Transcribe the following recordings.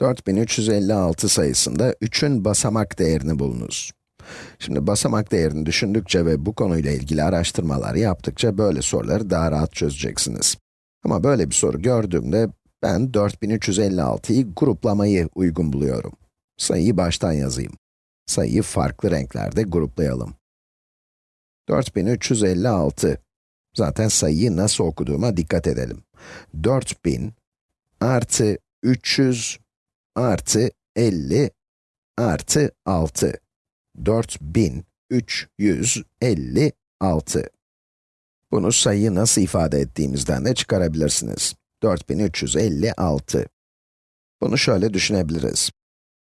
4356 sayısında 3'ün basamak değerini bulunuz. Şimdi basamak değerini düşündükçe ve bu konuyla ilgili araştırmalar yaptıkça böyle soruları daha rahat çözeceksiniz. Ama böyle bir soru gördüğümde ben 4356'yı gruplamayı uygun buluyorum. Sayıyı baştan yazayım. Sayıyı farklı renklerde gruplayalım. 4356. Zaten sayıyı nasıl okuduğuma dikkat edelim. 4000 artı 300 artı 50 artı 6. 4356. Bunu sayıyı nasıl ifade ettiğimizden de çıkarabilirsiniz. 4356. Bunu şöyle düşünebiliriz.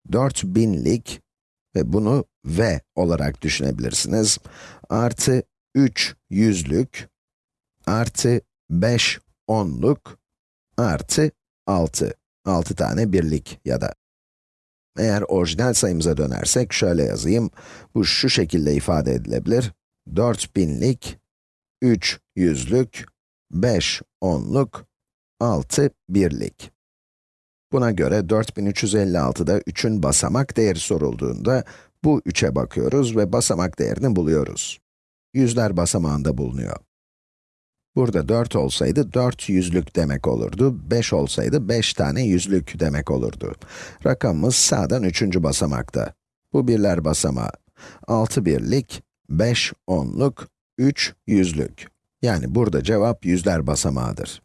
4000'lik ve bunu v olarak düşünebilirsiniz. Artı 3 yüzlük, artı 5 onluk, artı 6. 6 tane birlik ya da. Eğer orijinal sayımıza dönersek şöyle yazayım. Bu şu şekilde ifade edilebilir. 4000'lik, 3 yüzlük, 5 onluk, 6 birlik. Buna göre 4356'da 3'ün basamak değeri sorulduğunda bu 3'e bakıyoruz ve basamak değerini buluyoruz. Yüzler basamağında bulunuyor. Burada 4 olsaydı 4 yüzlük demek olurdu, 5 olsaydı 5 tane yüzlük demek olurdu. Rakamımız sağdan 3. basamakta. Bu birler basamağı. 6 birlik, 5 onluk, 3 yüzlük. Yani burada cevap yüzler basamağıdır.